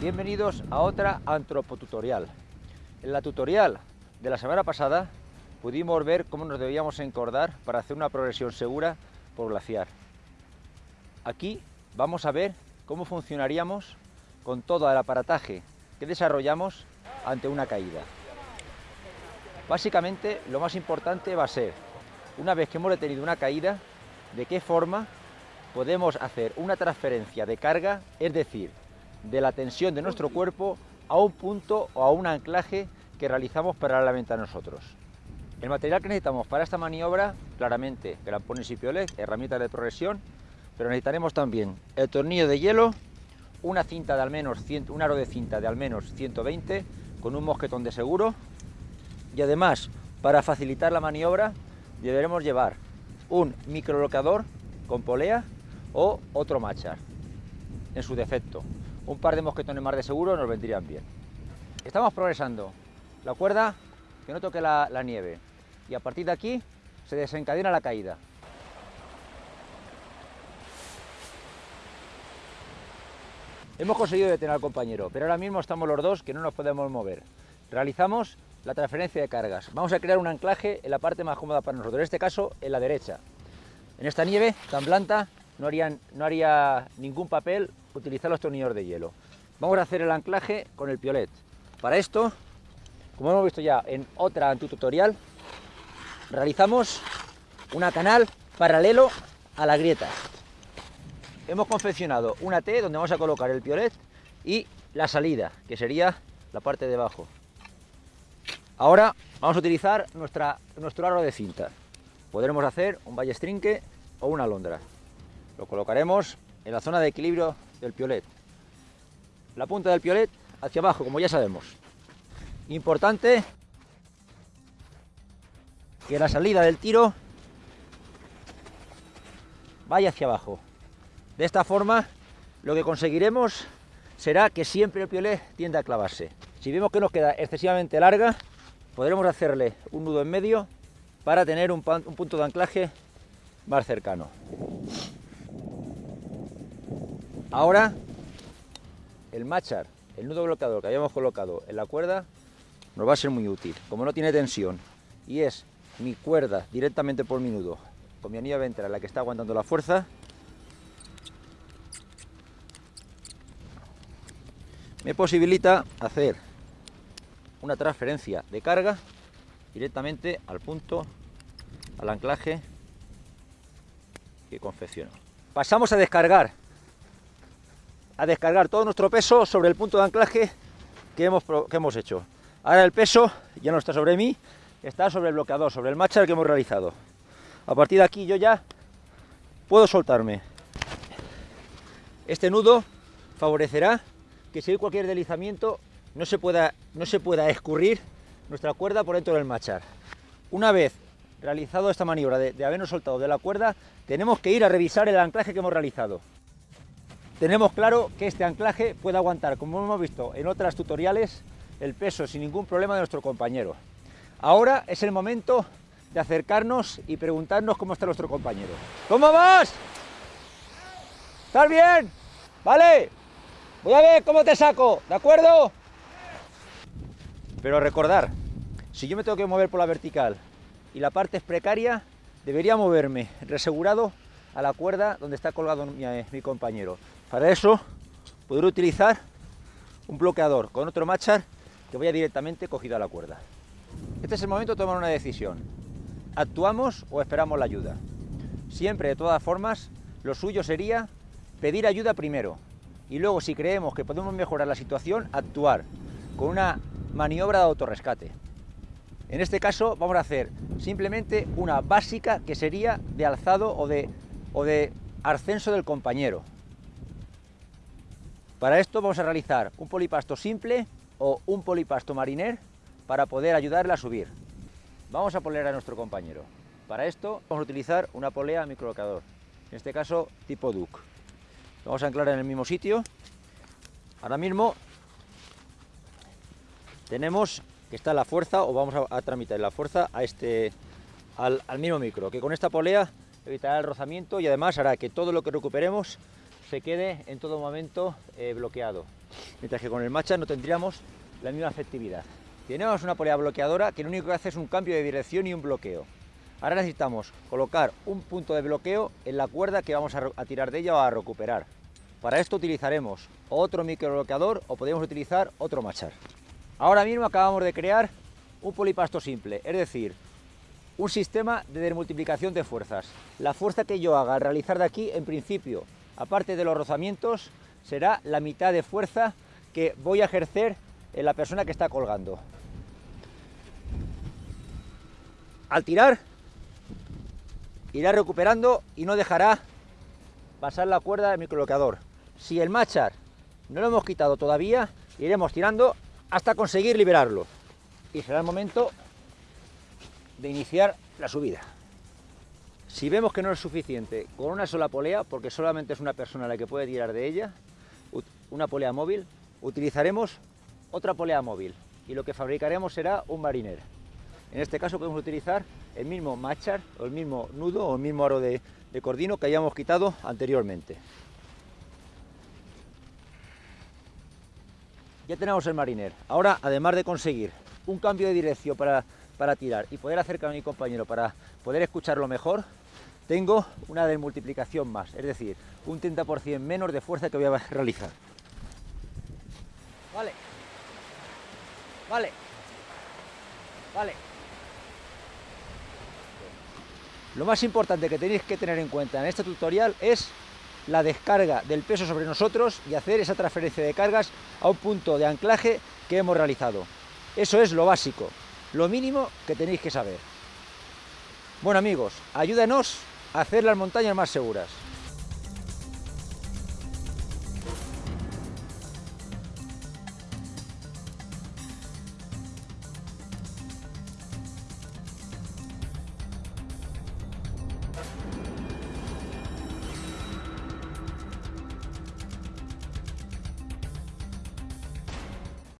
Bienvenidos a otra antropotutorial. En la tutorial de la semana pasada pudimos ver cómo nos debíamos encordar para hacer una progresión segura por glaciar. Aquí vamos a ver cómo funcionaríamos con todo el aparataje que desarrollamos ante una caída. Básicamente lo más importante va a ser, una vez que hemos detenido una caída, de qué forma podemos hacer una transferencia de carga, es decir, de la tensión de nuestro cuerpo a un punto o a un anclaje que realizamos paralelamente a nosotros. El material que necesitamos para esta maniobra, claramente, grampones y piolet, herramientas de progresión, pero necesitaremos también el tornillo de hielo, una cinta de al menos un aro de cinta de al menos 120 con un mosquetón de seguro y además para facilitar la maniobra deberemos llevar un microlocador con polea o otro machar en su defecto un par de mosquetones más de seguro nos vendrían bien estamos progresando la cuerda que no toque la, nieve y a partir de aquí se desencadena la caída Hemos conseguido detener al compañero, pero ahora mismo estamos los dos que no nos podemos mover. Realizamos la transferencia de cargas. Vamos a crear un anclaje en la parte más cómoda para nosotros, en este caso en la derecha. En esta nieve tan blanda no, haría ningún papel utilizar los tornillos de hielo. Vamos a hacer el anclaje con el piolet. Para esto, como hemos visto ya en otra tutorial, realizamos una canal paralelo a la grieta hemos confeccionado una T donde vamos a colocar el piolet y la salida, que sería la parte de abajo. Ahora vamos a utilizar nuestra, nuestro aro de cinta. Podremos hacer un ballestrinque o una alondra. Lo colocaremos en la zona de equilibrio del piolet. La punta del piolet hacia abajo, como ya sabemos. Importante que la salida del tiro vaya hacia abajo. De esta forma, lo que conseguiremos será que siempre el piolet tiende a clavarse. Si vemos que nos queda excesivamente larga, podremos hacerle un nudo en medio para tener un, punto de anclaje más cercano. Ahora, el machar, el nudo bloqueador que habíamos colocado en la cuerda, nos va a ser muy útil. Como no tiene tensión y es mi cuerda directamente por mi nudo, con mi anilla ventral la que está aguantando la fuerza, me posibilita hacer una transferencia de carga directamente al punto, al anclaje que confecciono. Pasamos a descargar, a descargar todo nuestro peso sobre el punto de anclaje que hemos, que hemos hecho. Ahora el peso ya no está sobre mí, está sobre el bloqueador, sobre el machar que hemos realizado. A partir de aquí yo ya puedo soltarme. Este nudo favorecerá que si hay cualquier deslizamiento no se pueda, no se pueda escurrir nuestra cuerda por dentro del machar. Una vez realizado esta maniobra de habernos soltado de la cuerda, tenemos que ir a revisar el anclaje que hemos realizado. Tenemos claro que este anclaje puede aguantar, como hemos visto en otras tutoriales, el peso sin ningún problema de nuestro compañero. Ahora es el momento de acercarnos y preguntarnos cómo está nuestro compañero. ¿Cómo vas? ¿Estás bien? ¿Vale? Voy a ver cómo te saco, ¿de acuerdo? Pero recordar, si yo me tengo que mover por la vertical y la parte es precaria, debería moverme resegurado a la cuerda donde está colgado mi, eh, mi compañero. Para eso, podré utilizar un bloqueador con otro machar que vaya directamente cogido a la cuerda. Este es el momento de tomar una decisión. ¿Actuamos o esperamos la ayuda? Siempre, de todas formas, lo suyo sería pedir ayuda primero, y luego si creemos que podemos mejorar la situación, actuar con una maniobra de autorrescate. En este caso vamos a hacer simplemente una básica que sería de alzado o de, o de ascenso del compañero. Para esto vamos a realizar un polipasto simple o un polipasto mariner para poder ayudarle a subir. Vamos a poner a nuestro compañero. Para esto vamos a utilizar una polea microlocador, en este caso tipo Duke. Vamos a anclar en el mismo sitio. Ahora mismo tenemos que está la fuerza, o vamos a, tramitar la fuerza a este, al, mismo micro, que con esta polea evitará el rozamiento y además hará que todo lo que recuperemos se quede en todo momento eh, bloqueado, mientras que con el matcha no tendríamos la misma efectividad. Tenemos una polea bloqueadora que lo único que hace es un cambio de dirección y un bloqueo. Ahora necesitamos colocar un punto de bloqueo en la cuerda que vamos a, tirar de ella o a recuperar. Para esto utilizaremos otro microbloqueador o podemos utilizar otro machar. Ahora mismo acabamos de crear un polipasto simple, es decir, un sistema de desmultiplicación de fuerzas. La fuerza que yo haga al realizar de aquí, en principio, aparte de los rozamientos, será la mitad de fuerza que voy a ejercer en la persona que está colgando. Al tirar, irá recuperando y no dejará pasar la cuerda del microbloqueador. Si el machar no lo hemos quitado todavía, iremos tirando hasta conseguir liberarlo. Y será el momento de iniciar la subida. Si vemos que no es suficiente con una sola polea, porque solamente es una persona la que puede tirar de ella, una polea móvil, utilizaremos otra polea móvil y lo que fabricaremos será un mariner. En este caso podemos utilizar el mismo machar o el mismo nudo o el mismo aro de, cordino que hayamos quitado anteriormente. Ya tenemos el mariner. Ahora, además de conseguir un cambio de dirección para para tirar y poder acercar a mi compañero para poder escucharlo mejor, tengo una desmultiplicación más, es decir, un 30% menos de fuerza que voy a realizar. Vale. Vale. Vale. Lo más importante que tenéis que tener en cuenta en este tutorial es la descarga del peso sobre nosotros y hacer esa transferencia de cargas a un punto de anclaje que hemos realizado. Eso es lo básico lo mínimo que tenéis que saber. Bueno amigos, ayúdenos a hacer las montañas más seguras.